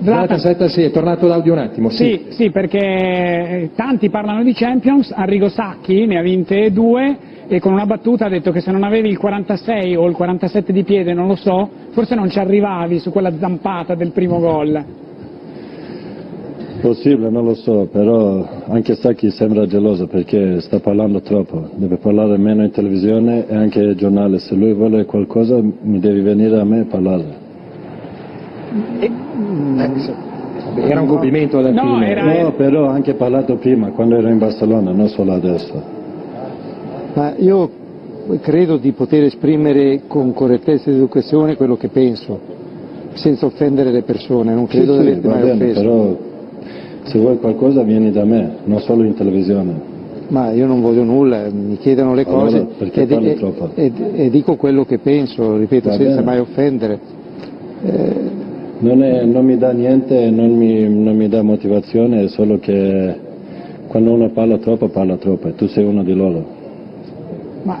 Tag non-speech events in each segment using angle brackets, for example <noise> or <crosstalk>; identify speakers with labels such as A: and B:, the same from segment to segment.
A: Zlatan, Zlatan sì, è tornato l'audio un attimo.
B: Sì, sì, sì, perché tanti parlano di Champions, Arrigo Sacchi ne ha vinte due e con una battuta ha detto che se non avevi il 46 o il 47 di piede, non lo so, forse non ci arrivavi su quella zampata del primo gol.
C: Possibile, non lo so, però anche Sacchi sembra geloso perché sta parlando troppo, deve parlare meno in televisione e anche ai giornali, se lui vuole qualcosa mi devi venire a me a parlare.
A: E, era un complimento alla
C: no,
A: fine.
C: Era... No, però ho anche parlato prima, quando ero in Barcellona, non solo adesso.
D: Ma io credo di poter esprimere con correttezza ed educazione quello che penso, senza offendere le persone, non credo
C: sì,
D: di averti mai
C: bene,
D: offeso.
C: Però se vuoi qualcosa vieni da me, non solo in televisione.
D: Ma io non voglio nulla, mi chiedono le
C: allora,
D: cose
C: e,
D: e, e, e, dico quello che penso, ripeto,
C: Va
D: senza
C: bene.
D: mai offendere. Eh,
C: non, è, non, mi dà niente, non mi, non mi dà motivazione, è solo che quando uno parla troppo, parla troppo e tu sei uno di loro.
B: Ma,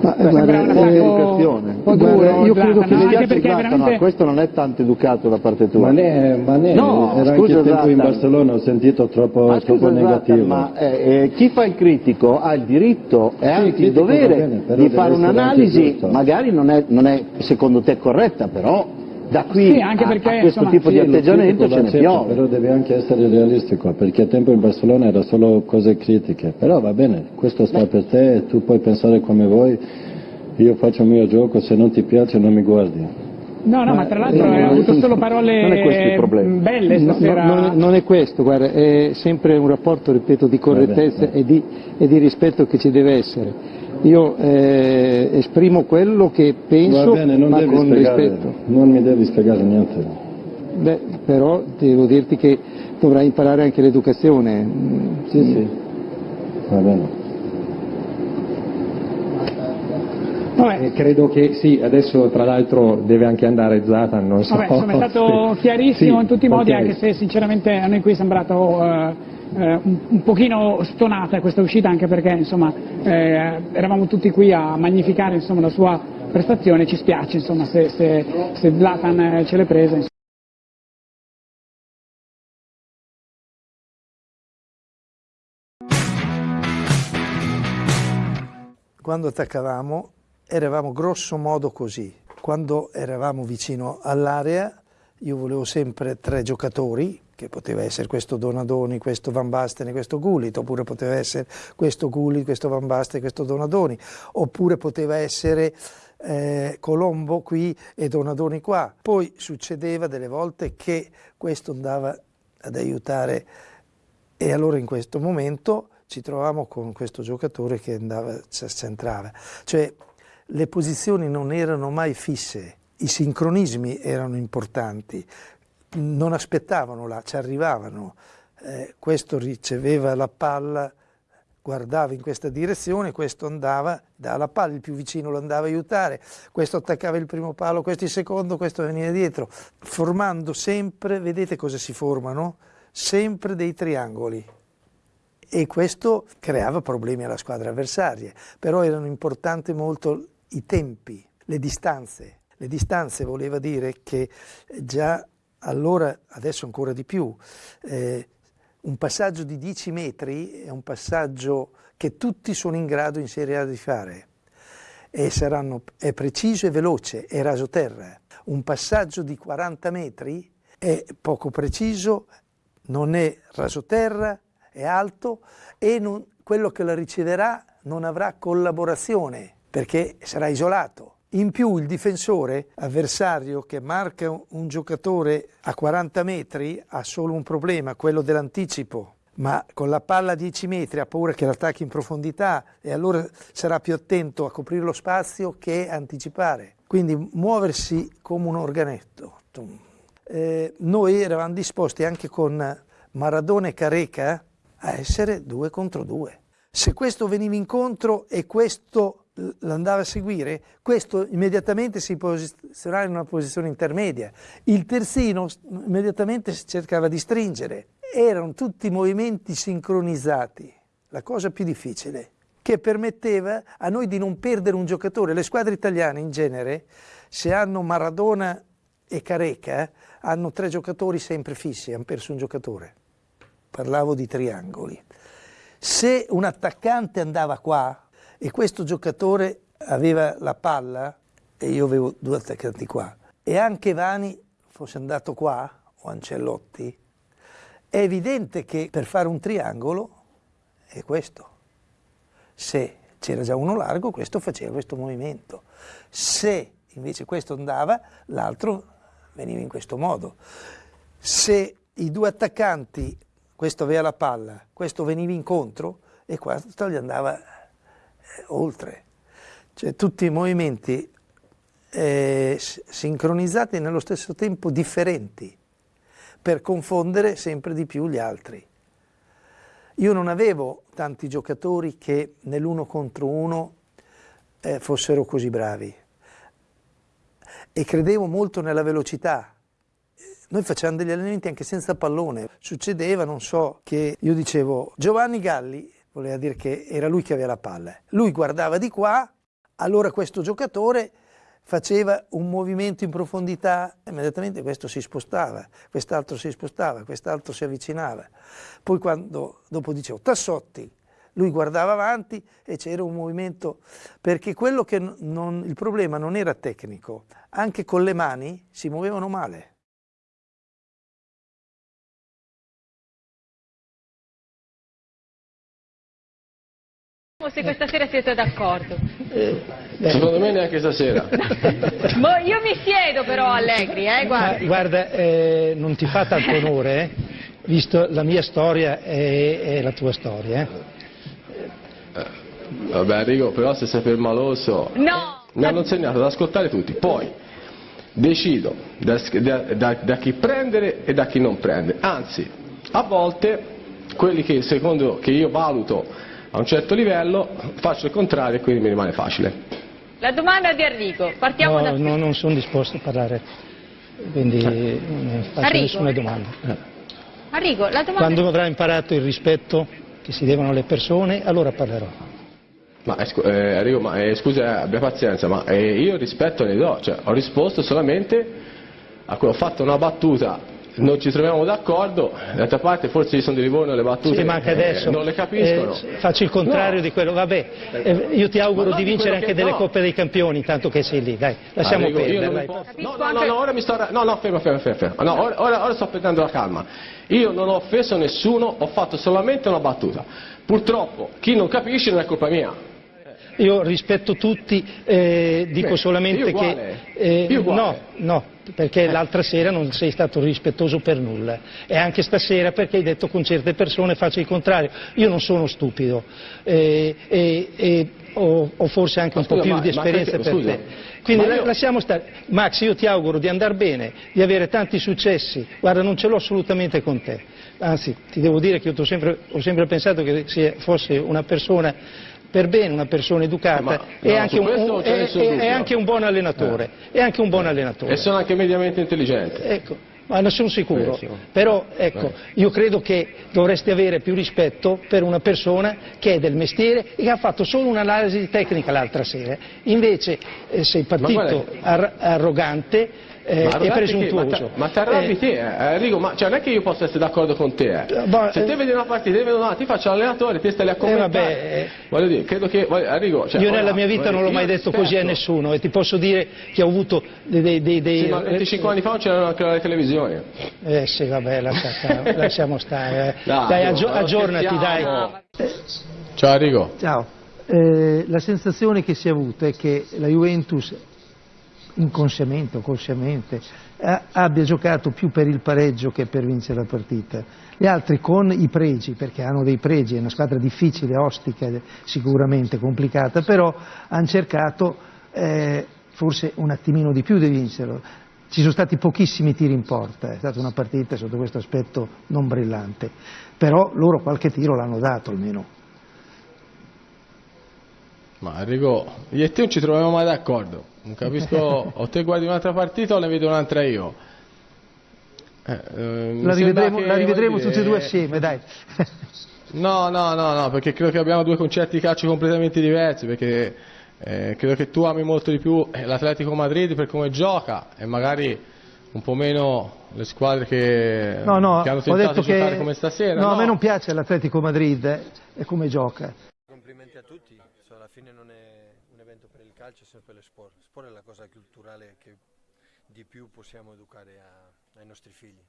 D: ma
B: Beh,
D: guarda,
B: una
D: eh,
E: educazione.
D: guarda,
B: duro,
D: io credo
B: Zlatan,
D: che
B: no? Anche perché veramente-
E: questo non è tanto educato da parte tua.
C: Ma ne, ma ne
E: No,
C: era
E: scusa,
C: anche tempo in
E: Zlatan.
C: Barcellona, ho sentito troppo,
E: Ma
C: troppo
E: scusa,
C: negativo.
E: Zlatan, ma eh, eh, chi fa il critico ha il diritto e anche il dovere
C: bene,
E: di fare un'analisi, magari non è, non è secondo te corretta, però da qui
B: Sì, anche
E: a-
B: perché,
E: a, questo
B: insomma,
E: tipo
C: Sì,
E: di atteggiamento ce ne
C: l'accetto,
E: piove.
C: Però devi anche essere realistico, perché a tempo in Barcellona era solo cose critiche. Però va bene, questo sta per te tu puoi pensare come vuoi. Io faccio il mio gioco, se non ti piace non mi guardi.
B: No, no, ma tra l'altro
D: no,
B: ha
D: no,
B: avuto
D: no,
B: solo parole
E: non è questo il problema.
B: belle
D: No, no,
B: stasera.
D: non, è, non è questo, guarda, è sempre un rapporto, ripeto, di correttezza e di, e di rispetto che ci deve essere. Io eh, esprimo quello che penso,
C: va bene, non
D: ma
C: devi
D: con
C: spiegare,
D: rispetto.
C: non mi devi spiegare niente.
D: Beh, però devo dirti che dovrai imparare anche l'educazione.
C: Sì, sì, va bene.
B: Vabbè,
A: Eh, credo che sì, adesso tra l'altro deve anche andare Zlatan, non so.
B: vabbè, insomma, è stato <laughs>
A: Sì.
B: chiarissimo
A: Sì,
B: in tutti i modi,
A: ok.
B: anche se sinceramente a noi qui è sembrato eh, eh, un, un pochino stonata questa uscita, anche perché insomma, eh, eravamo tutti qui a magnificare insomma, la sua prestazione, ci spiace insomma, se, se, se Zlatan eh, ce l'è presa.
F: Quando attaccavamo eravamo grosso modo così. Quando eravamo vicino all'area io volevo sempre tre giocatori, che poteva essere questo Donadoni, questo Van Basten e questo Gullit, oppure poteva essere questo Gullit, questo Van Basten e questo Donadoni, oppure poteva essere eh, Colombo qui e Donadoni qua. Poi succedeva delle volte che questo andava ad aiutare e allora in questo momento ci trovavamo con questo giocatore che andava, centrava. Cioè le posizioni non erano mai fisse, i sincronismi erano importanti, non aspettavano là, ci arrivavano. Eh, questo riceveva la palla, guardava in questa direzione, questo andava, dalla palla, il più vicino lo andava a aiutare, questo attaccava il primo palo, questo il secondo, questo veniva dietro, formando sempre, vedete cosa si formano? Sempre dei triangoli e questo creava problemi alla squadra avversaria, però erano importanti molto i tempi, le distanze. Le distanze voleva dire che già allora, adesso ancora di più, eh, un passaggio di 10 metri è un passaggio che tutti sono in grado in Serie A di fare e saranno, è preciso e veloce, è rasoterra. Un passaggio di 40 metri è poco preciso, non è rasoterra, è alto e non, quello che la riceverà non avrà collaborazione perché sarà isolato. In più il difensore avversario che marca un, giocatore a 40 metri ha solo un problema, quello dell'anticipo, ma con la palla a 10 metri ha paura che l'attacchi in profondità e allora sarà più attento a coprire lo spazio che anticipare. Quindi muoversi come un organetto. Eh, noi eravamo disposti anche con Maradona e Careca a essere due contro due. Se questo veniva incontro e questo l'andava a seguire, questo immediatamente si posizionava in una posizione intermedia. Il terzino immediatamente cercava di stringere. Erano tutti movimenti sincronizzati, la cosa più difficile, che permetteva a noi di non perdere un giocatore. Le squadre italiane in genere, se hanno Maradona e Careca, hanno tre giocatori sempre fissi, hanno perso un giocatore. Parlavo di triangoli. Se un attaccante andava qua e questo giocatore aveva la palla, e io avevo due attaccanti qua, e anche Vani fosse andato qua, o Ancellotti, è evidente che per fare un triangolo è questo. Se c'era già uno largo, questo faceva questo movimento. Se invece questo andava, l'altro veniva in questo modo. Se i due attaccanti, questo aveva la palla, questo veniva incontro e questo gli andava oltre. Cioè tutti i movimenti eh, sincronizzati nello stesso tempo differenti per confondere sempre di più gli altri. Io non avevo tanti giocatori che nell'uno contro uno eh, fossero così bravi e credevo molto nella velocità. Noi facevamo degli allenamenti anche senza pallone. Succedeva, non so, che io dicevo Giovanni Galli, voleva dire che era lui che aveva la palla. Lui guardava di qua, allora questo giocatore faceva un movimento in profondità, immediatamente questo si spostava, quest'altro si spostava, quest'altro si avvicinava. Poi quando, dopo dicevo Tassotti, lui guardava avanti e c'era un movimento, perché quello che non, il problema non era tecnico, anche con le mani si muovevano male.
G: Se questa sera siete d'accordo.
H: Eh, Secondo me neanche stasera. <laughs>
G: Boh, io mi siedo però Allegri, eh, guardi.
I: Guarda, eh, non ti fa tanto onore, eh, visto la mia storia e, e la tua storia. Eh.
H: Eh, vabbè Enrico, però se sei permaloso...
G: No!
H: Mi hanno insegnato ad ascoltare tutti, poi decido da, da, da, chi prendere e da chi non prendere. Anzi, a volte quelli che secondo che io valuto a un certo livello faccio il contrario e quindi mi rimane facile.
G: La domanda di Enrico, partiamo
I: no,
G: da...
I: No, non sono disposto a parlare, quindi eh. non faccio Arrigo. nessuna domanda. Eh.
G: La domanda...
I: Quando avrà imparato il rispetto che si devono alle persone, allora parlerò.
H: Ma eh, eh Enrico, ma, eh, scusa, abbia pazienza, ma eh, io rispetto ne do, cioè, ho risposto solamente a cui ho fatto una battuta non ci troviamo d'accordo, d'altra parte forse ci sono di Livorno le battute
I: sì, ma anche adesso,
H: eh, non le capiscono.
I: Eh, faccio il contrario no. di quello, vabbè, eh, io ti auguro di vincere anche delle no. Coppe dei Campioni, intanto che sei lì, dai, lasciamo
H: Arrigo,
I: perdere.
H: Posso... No, no, no, no, ora mi sto... No, no, fermo, fermo, fermo. No, ora, ora, ora sto prendendo la calma. Io non ho offeso nessuno, ho fatto solamente una battuta. Purtroppo chi non capisce non è colpa mia.
I: Io rispetto tutti, eh, dico Beh, solamente
H: che...
I: Eh, no, no, perché eh. l'altra sera non sei stato rispettoso per nulla e anche stasera perché hai detto con certe persone faccio il contrario. Io non sono stupido eh, e, e ho, ho, forse anche un scusa, po' più ma, di esperienza per scusa, te. Quindi io... lasciamo stare. Max, io ti auguro di andare bene, di avere tanti successi. Guarda, non ce l'ho assolutamente con te. Anzi, ti devo dire che io sempre, ho sempre pensato che fosse una persona per bene, una persona educata anche un, un, è, è, anche un, buon allenatore. Eh. È anche un buon allenatore.
H: E sono anche mediamente intelligente.
I: Ecco. Ma ne sono sicuro, però ecco, io credo che dovresti avere più rispetto per una persona che è del mestiere e che ha fatto solo un'analisi tecnica l'altra sera, invece eh, sei partito ar arrogante eh, e presuntuoso.
H: Ma ti arrabbi eh, te, eh, Enrico, ma cioè, non è che io possa essere d'accordo con te. Eh. Bah, Se te vedi una partita, te vedi una, ti faccio l'allenatore, te stai a commentare.
I: Vabbè,
H: voglio dire, credo che, Enrico, cioè,
I: io nella mia vita non l'ho mai detto così a nessuno e ti posso dire che ho avuto dei... dei, dei
H: sì, ma 25 anni fa non c'erano anche le televisioni.
I: Eh sì, vabbè, lascia, <laughs> lasciamo stare. Dai, dai aggi aggiornati, dai.
H: Ciao Enrico.
I: Ciao. Eh, la sensazione che si è avuta è che la Juventus inconsciamente o consciamente, eh, abbia giocato più per il pareggio che per vincere la partita. Gli altri con i pregi, perché hanno dei pregi, è una squadra difficile, ostica, sicuramente complicata, però hanno cercato eh, forse un attimino di più di vincerlo. Ci sono stati pochissimi tiri in porta, è stata una partita sotto questo aspetto non brillante, però loro qualche tiro l'hanno dato almeno.
H: Ma Enrico, io e te non ci troviamo mai d'accordo. Non capisco, <laughs> o te guardi un'altra partita o ne vedo un'altra io.
I: Eh, eh, la rivedremo, che, la rivedremo tutti e due assieme, dai. <laughs>
H: no, no, no, no, perché credo che abbiamo due concetti di calcio completamente diversi, perché eh, credo che tu ami molto di più l'Atletico Madrid per come gioca e magari un po' meno le squadre che,
F: No, no,
H: che hanno tentato di giocare
F: che
H: come stasera.
F: no, a me non piace l'Atletico Madrid eh, e come gioca.
J: Complimenti a tutti, alla fine non è un evento per il calcio, è sempre lo sport. Sport è la cosa culturale che di più possiamo educare a- ai nostri figli.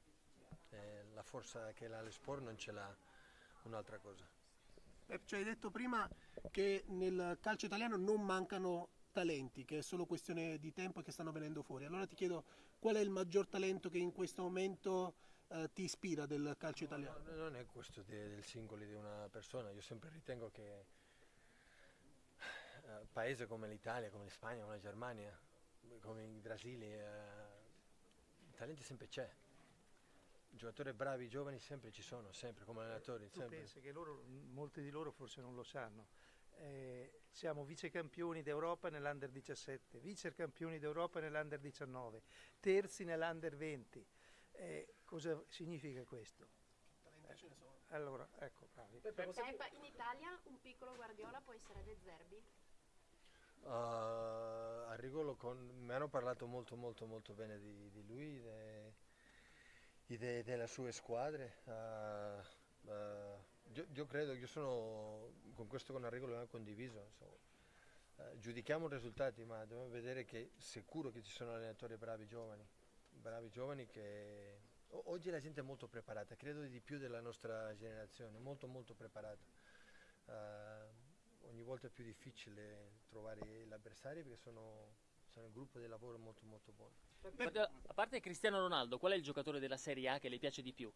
J: Eh, la forza che ha lo sport non ce l'ha un'altra cosa.
K: Pep, ci hai detto prima che nel calcio italiano non mancano talenti, che è solo questione di tempo e che stanno venendo fuori. Allora ti chiedo qual è il maggior talento che in questo momento eh, ti ispira del calcio italiano?
J: No, non è questo de- del singolo di una persona, io sempre ritengo che eh, paesi come l'Italia, come la Spagna, come la Germania, come il Brasile, eh, il talento sempre c'è. Giocatori bravi, giovani sempre ci sono, sempre come allenatori.
F: Tu
J: sempre.
F: pensi che loro, molti di loro forse non lo sanno. Eh, siamo vice campioni d'Europa nell'Under 17, vice campioni d'Europa nell'Under 19, terzi nell'Under 20. Eh, cosa significa questo? Allora, ecco, bravi.
L: Pep, in Italia un piccolo Guardiola può essere De Zerbi?
J: Uh, a Rigolo con, mi hanno parlato molto molto molto bene di, di lui de- de- delle sue squadre. Uh, uh, io, io credo, io sono con questo con Arrigo l'abbiamo condiviso. insomma. Eh, giudichiamo i risultati, ma dobbiamo vedere che sicuro che ci sono allenatori bravi giovani, bravi giovani che oggi la gente è molto preparata, credo di più della nostra generazione, molto molto preparata. Eh, volta più difficile trovare l'avversario perché sono, sono un gruppo di lavoro molto molto buono.
M: A parte Cristiano Ronaldo, qual è il giocatore della Serie A che le piace di più?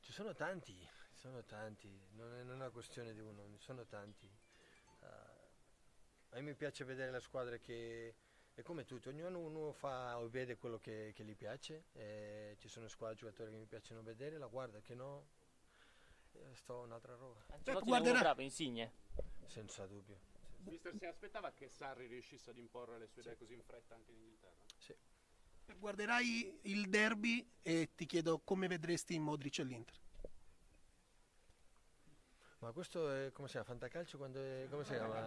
J: Ci sono tanti, ci sono tanti, non è, non è una questione di uno, ne sono tanti. Eh, a me mi piace vedere la squadra che è come tutti, ognuno uno fa o vede quello che, che gli piace, e ci sono squadre giocatori che mi piacciono vedere, la guarda, che no, eh, sto un'altra roba.
M: Ancelotti uomo bravo, Insigne.
J: Senza dubbio.
D: Mister, si aspettava che Sarri riuscisse ad imporre le sue idee così in fretta anche in Inghilterra?
J: Sì.
K: Guarderai il derby e ti chiedo come vedresti Modric all'Inter.
J: Ma questo è come si chiama? Fantacalcio quando è. come si chiama?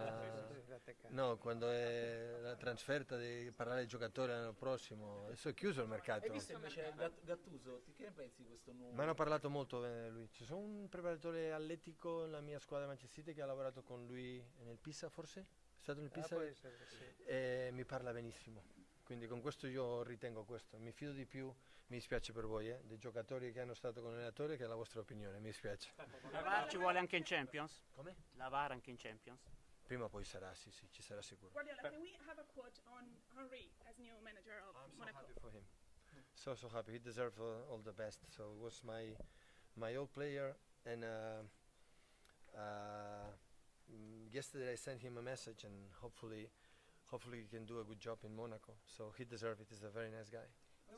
J: No, quando è la trasferta di parlare ai giocatori l'anno prossimo. Adesso è chiuso il mercato.
N: Hai visto invece Gat- Gattuso? Che ne pensi di questo nuovo?
J: Mi hanno parlato molto bene di lui. Ci sono un preparatore atletico nella mia squadra Manchester City che ha lavorato con lui nel Pisa forse? È stato nel
F: Ah,
J: Pisa?
F: può essere, sì.
J: E mi parla benissimo. Quindi con questo io ritengo questo. Mi fido di più, mi dispiace per voi, eh, dei giocatori che hanno stato con l'allenatore che è la vostra opinione, mi dispiace.
O: La VAR ci vuole anche in Champions?
J: Come?
O: La VAR anche in Champions?
J: Prima o poi sarà, sì, sì, ci sarà sicuro.
P: Guardiola, can we have a quote on Henry as new manager of Monaco?
J: happy for him. So so happy. He deserves all, all the best. So it was my my old player, and uh, uh, mm, yesterday I sent him a message, and hopefully, hopefully he can do a good job in Monaco. So he deserves it. He's a very nice guy.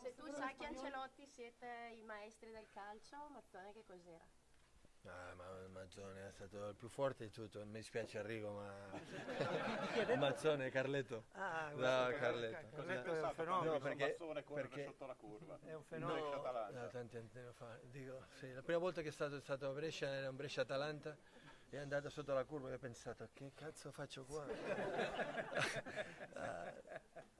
L: Se tu sai che Ancelotti siete i maestri del calcio, Mazzone che cos'era?
J: Ah, ma Mazzone è stato il più forte di tutto. Mi dispiace Arrigo, ma Mazzone, Carletto.
F: Ah,
J: no,
F: guarda,
J: Carletto.
F: Carletto è un fenomeno.
J: No, perché,
D: Mazzone corre
J: perché
D: sotto la curva.
F: È un fenomeno.
J: No, no, tanti anni fa. Dico, sì, la prima volta che è stato, è stato a Brescia era un Brescia-Atalanta è andato sotto la curva e ho pensato che cazzo faccio qua? <laughs> Ah,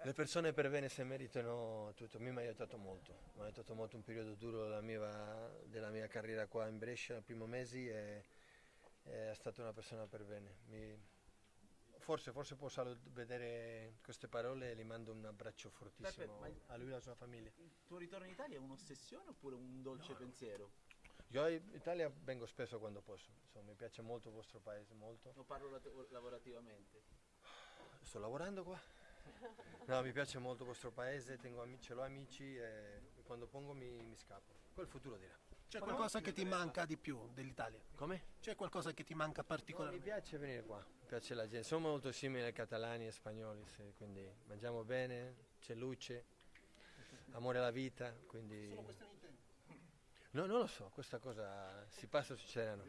J: le persone per bene se meritano tutto, a me mi ha aiutato molto, mi ha aiutato molto un periodo duro della mia, della mia carriera qua in Brescia, nei primi mesi e è stata una persona per bene. Mi- forse, forse può vedere queste parole e gli mando un abbraccio fortissimo
N: ma-
J: a lui e alla sua famiglia.
N: Il tuo ritorno in Italia è un'ossessione oppure un dolce pensiero?
J: Io in Italia vengo spesso quando posso, insomma, mi piace molto il vostro paese, molto.
N: Lo parlo lavorativamente.
J: Sto lavorando qua. No, mi piace molto il vostro paese, tengo amici, ce l'ho amici e quando pongo mi, mi scappo. Il futuro dirà.
K: C'è qualcosa che ti manca di più dell'Italia?
J: Come?
K: C'è qualcosa che ti manca
J: No, mi
K: particolarmente?
J: piace venire qua, mi piace la gente, siamo molto simili ai catalani e spagnoli, sì, quindi mangiamo bene, c'è luce, amore alla vita, quindi... No, non lo so, questa cosa si passa o succederanno.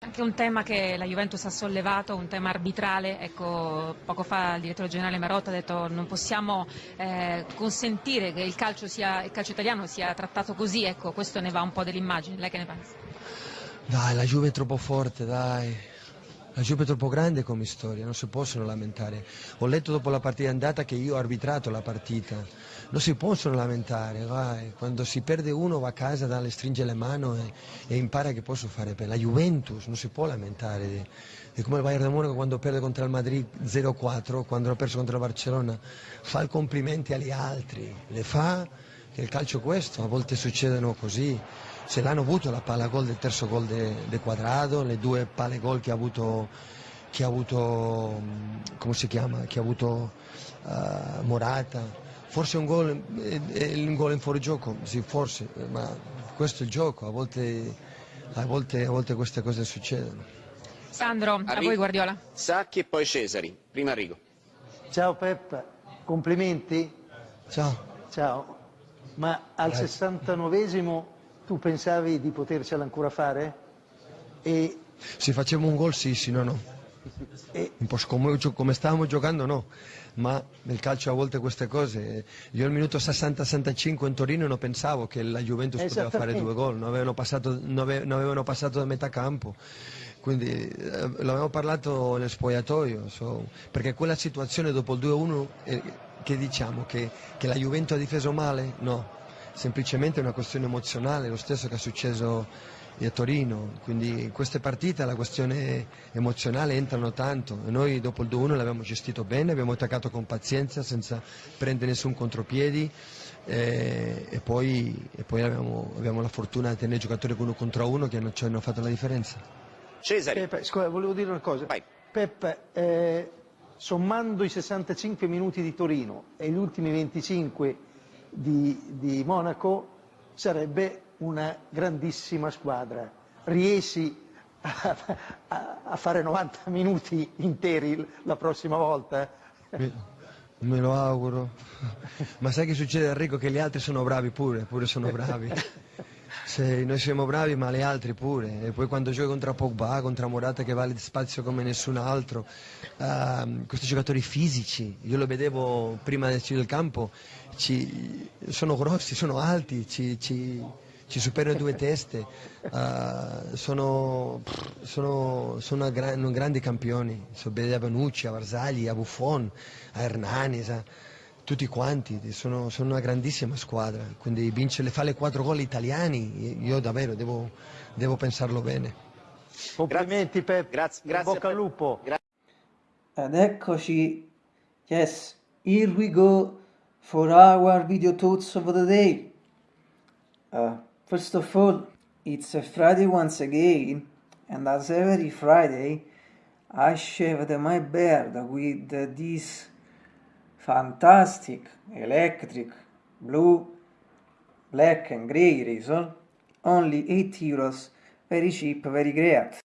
Q: Anche un tema che la Juventus ha sollevato, un tema arbitrale, ecco, poco fa il direttore generale Marotta ha detto non possiamo eh, consentire che il calcio, sia, il calcio italiano sia trattato così, ecco, questo ne va un po' dell'immagine, lei che ne pensa?
R: Dai, la Juve è troppo forte, dai.
J: La Juve è troppo grande come storia, non si possono lamentare. Ho letto dopo la partita andata che io ho arbitrato la partita. Non si possono lamentare, vai. quando si perde uno va a casa, dà, le stringe le mani e, e, impara che posso fare per la Juventus, non si può lamentare. È come il Bayern di Monaco quando perde contro il Madrid 0-4, quando ha perso contro il Barcellona, fa i complimenti agli altri, le fa, che il calcio è questo, a volte succedono così se l'hanno avuto la palla gol del terzo gol del de Quadrado, le due palle gol che ha avuto, che ha avuto come si chiama, che ha avuto uh, Morata, forse un gol, è, un gol in fuorigioco, sì forse, ma questo è il gioco, a volte, a volte, a volte queste cose succedono.
Q: Sandro, a voi Guardiola.
S: Sacchi e poi Cesari, prima Rigo.
F: Ciao Pep, complimenti.
J: Ciao.
F: Ciao. Ma al Grazie. 69esimo tu pensavi di potercela ancora fare? E...
J: Se facciamo un gol sì, sì, no, no. E... Come, come stavamo giocando no, ma nel calcio a volte queste cose, io al minuto 60-65 in Torino non pensavo che la Juventus poteva fare due gol, non avevano passato, non avevano passato da metà campo quindi eh, l'avevamo parlato nel spogliatoio, so, perché quella situazione dopo il 2-1 eh, che diciamo che, che, la Juventus ha difeso male? No, semplicemente una questione emozionale, lo stesso che è successo a Torino, quindi in queste partite la questione emozionale entrano tanto e noi dopo il 2-1 l'abbiamo gestito bene, abbiamo attaccato con pazienza senza prendere nessun contropiedi eh, e poi, e poi abbiamo, abbiamo, la fortuna di tenere giocatori uno contro uno che hanno, ci hanno fatto la differenza.
S: Cesare.
F: Peppe, scusa, volevo dire una cosa. Vai. Peppe, eh, sommando i 65 minuti di Torino e gli ultimi 25 di, di Monaco sarebbe una grandissima squadra. Riesci a, a, a, fare 90 minuti interi la prossima volta?
J: Me, me lo auguro. Ma sai che succede Enrico? Che gli altri sono bravi pure, pure sono bravi. <laughs> Se noi siamo bravi ma gli altri pure. E poi quando giochi contro Pogba, contro Morata che vale spazio come nessun altro uh, questi giocatori fisici io lo vedevo prima del campo ci, sono grossi, sono alti ci, ci, ci superano due teste uh, sono, sono, sono gran, grandi campioni. So, a Banucci, a Varsagli, a Buffon a Hernani sa tutti quanti, sono, sono, una grandissima squadra, quindi vincere, fare quattro gol italiani, io davvero devo, devo pensarlo bene.
F: Complimenti Pep,
S: grazie, grazie
F: bocca al lupo.
T: Ed eccoci, yes, here we go for our video thoughts of the day. Uh, first of all, it's a Friday once again, and as every Friday, I shaved my beard with this fantastic electric blue black and grey razor only 8 euros very cheap very great.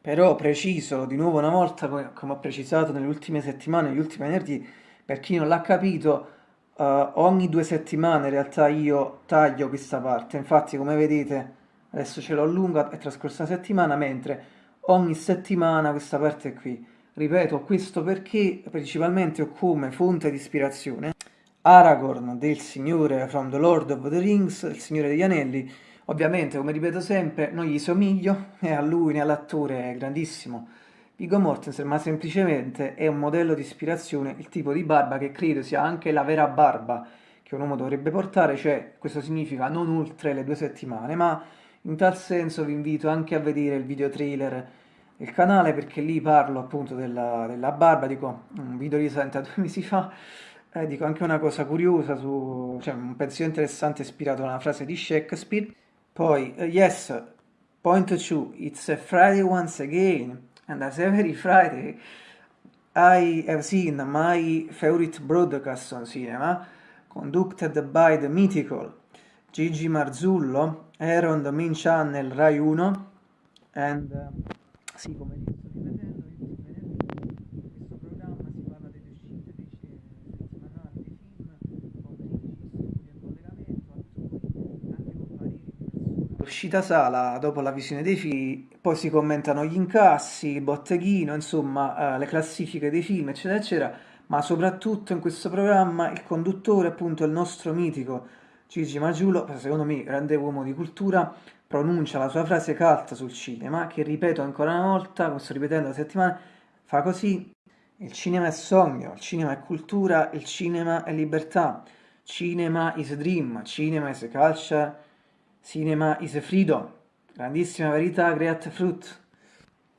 T: Però preciso di nuovo una volta come ho precisato nelle ultime settimane negli ultimi venerdì per chi non l'ha capito uh, ogni due settimane in realtà io taglio questa parte. Infatti come vedete adesso ce l'ho lunga è trascorsa una settimana mentre ogni settimana questa parte qui Ripeto questo perché principalmente ho come fonte di ispirazione Aragorn del Signore from the Lord of the Rings, il Signore degli Anelli. Ovviamente, come ripeto sempre, non gli somiglio, né a lui né all'attore grandissimo Viggo Mortensen, ma semplicemente è un modello di ispirazione, il tipo di barba che credo sia anche la vera barba che un uomo dovrebbe portare, cioè questo significa non oltre le due settimane, ma in tal senso vi invito anche a vedere il video trailer il canale perché lì parlo appunto della, della barba, dico un video risalente a <laughs> due mesi fa, eh, dico anche una cosa curiosa, su, cioè un pensiero interessante ispirato a una frase di Shakespeare. Poi, uh, yes, point two, it's a Friday once again, and as every Friday I have seen my favorite broadcast on cinema, conducted by the mythical Gigi Marzullo, here on the main channel Rai 1, and... Uh, sì, come vi sto ripetendo, io in questo programma si parla delle uscite dei settimanali dei film, con registi, in collegamento, attori, anche con pareri di persone. L'uscita sala dopo la visione dei film, poi si commentano gli incassi, il botteghino, insomma, eh, le classifiche dei film, eccetera, eccetera, ma soprattutto in questo programma il conduttore, appunto, il nostro mitico Gigi Magiulo, secondo me grande uomo di cultura, pronuncia la sua frase cult sul cinema, che ripeto ancora una volta, come sto ripetendo da settimane, fa così, il cinema è sogno, il cinema è cultura, il cinema è libertà, cinema is dream, cinema is culture, cinema is freedom, grandissima verità, great fruit.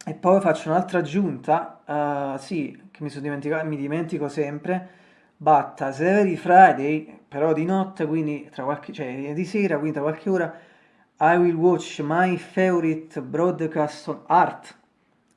T: E poi faccio un'altra aggiunta, uh, sì, che mi, sono dimenticato, mi dimentico sempre, but as every Friday, però di notte, quindi tra qualche, cioè di sera, quindi tra qualche ora, I will watch my favorite broadcast on art.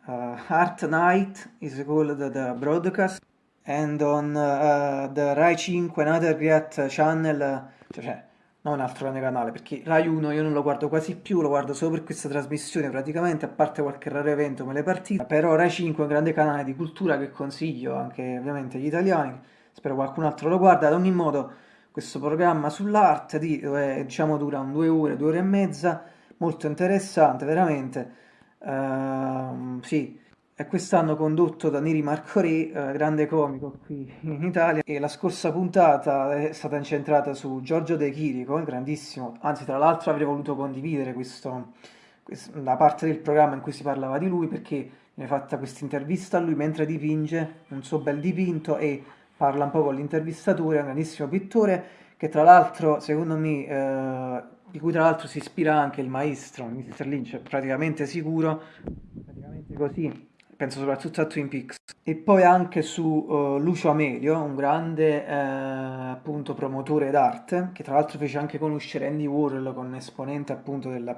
T: Uh, art Night is called the broadcast. And on uh, the Rai 5 another great channel, cioè non un altro grande canale, perché Rai 1 io non lo guardo quasi più, lo guardo solo per questa trasmissione praticamente, a parte qualche raro evento come le partite, però Rai 5 è un grande canale di cultura che consiglio anche ovviamente agli italiani, spero qualcun altro lo guarda, ad ogni modo questo programma sull'arte, dove diciamo dura un due ore, due ore e mezza, molto interessante, veramente. Uh, sì, è quest'anno condotto da Neri Marco Re, uh, grande comico qui in Italia, e la scorsa puntata è stata incentrata su Giorgio De Chirico, grandissimo, anzi tra l'altro avrei voluto condividere questo, questo, la parte del programma in cui si parlava di lui, perché è fatta questa intervista a lui mentre dipinge un suo bel dipinto e parla un po' con l'intervistatore, è un grandissimo pittore che tra l'altro, secondo me, eh, di cui tra l'altro si ispira anche il maestro, Mr. Lynch, praticamente sicuro, praticamente così, penso soprattutto a Twin Peaks. E poi anche su uh, Lucio Amelio, un grande eh, appunto promotore d'arte, che tra l'altro fece anche conoscere Andy Warhol con un esponente appunto della,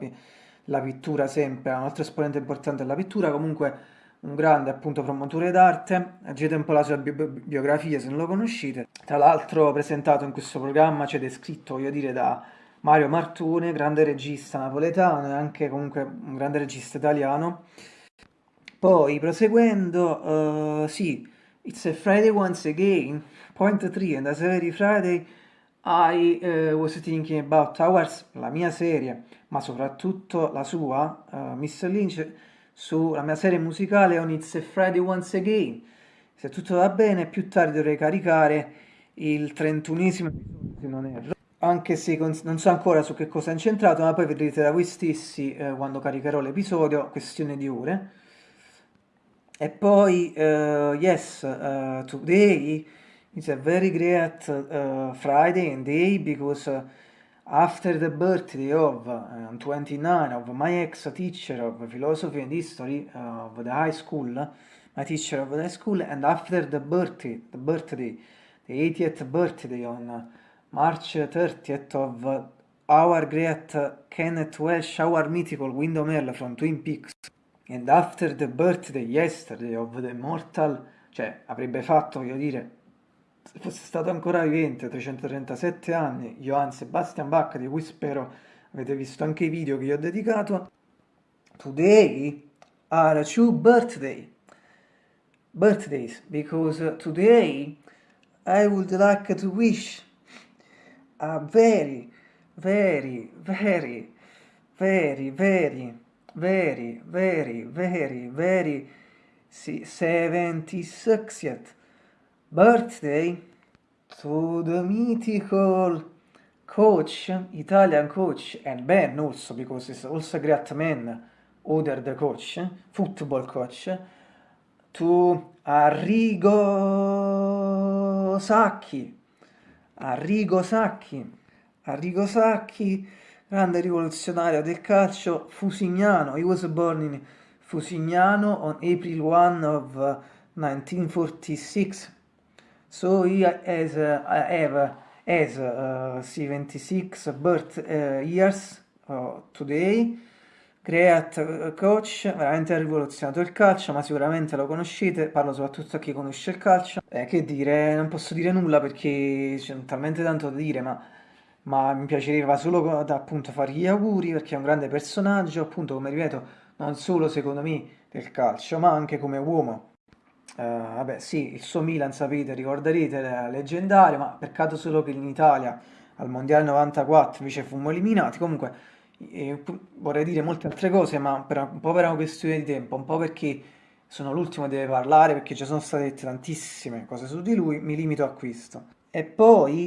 T: della pittura sempre, un altro esponente importante della pittura, comunque un grande appunto promotore d'arte, leggete un po' la sua bi biografia se non lo conoscete, tra l'altro presentato in questo programma, c'è cioè descritto voglio dire da Mario Martone, grande regista napoletano e anche comunque un grande regista italiano. Poi proseguendo, uh, sì, It's a Friday once again, point 3, and as every Friday I uh, was thinking about ours, la mia serie, ma soprattutto la sua, uh, Mr. Lynch, sulla mia serie musicale On It's a Friday Once Again. Se tutto va bene, più tardi dovrei caricare il 31esimo episodio, se non erro. Anche se non so ancora su che cosa è incentrato, ma poi vedrete da voi stessi eh, quando caricherò l'episodio, questione di ore. E poi, uh, yes, uh, today is a very great uh, Friday and day because After the birthday of uh, 29 of my ex-teacher of philosophy and history uh, of the high school, my teacher of the high school, and after the birthday, the birthday, the 80th birthday on uh, March 30th of our great Kenneth Welsh, our mythical Window from Twin Peaks, and after the birthday yesterday of the immortal, cioè avrebbe fatto, voglio dire, se fosse stato ancora vivente, 337 anni, Johann Sebastian Bach, di cui spero avete visto anche i video che gli ho dedicato, today are two birthday, birthdays, because today I would like to wish a very, very, very, very, very, very, very, very, very 76th birthday to the mythical coach, Italian coach, and Ben also, because it's also a great man, other the coach, football coach, to Arrigo Sacchi, Arrigo Sacchi, Arrigo Sacchi, grande rivoluzionario del calcio fusignano. He was born in Fusignano on April 1 of 1946 So he has, uh, have, has uh, 76 birth uh, years uh, today. Great uh, coach, veramente ha rivoluzionato il calcio, ma sicuramente lo conoscete, parlo soprattutto a chi conosce il calcio. Eh, che dire, non posso dire nulla perché c'è talmente tanto da dire, ma, ma mi piacerebbe solo da, appunto fargli gli auguri perché è un grande personaggio, appunto come ripeto, non solo secondo me del calcio, ma anche come uomo. Uh, vabbè, sì, il suo Milan, sapete, ricorderete, era leggendario, ma peccato solo che in Italia al Mondiale 94 invece fummo eliminati. Comunque, eh, vorrei dire molte altre cose, ma per, un po' per una questione di tempo, un po' perché sono l'ultimo che deve parlare, perché ci sono state dette tantissime cose su di lui, mi limito a questo. E poi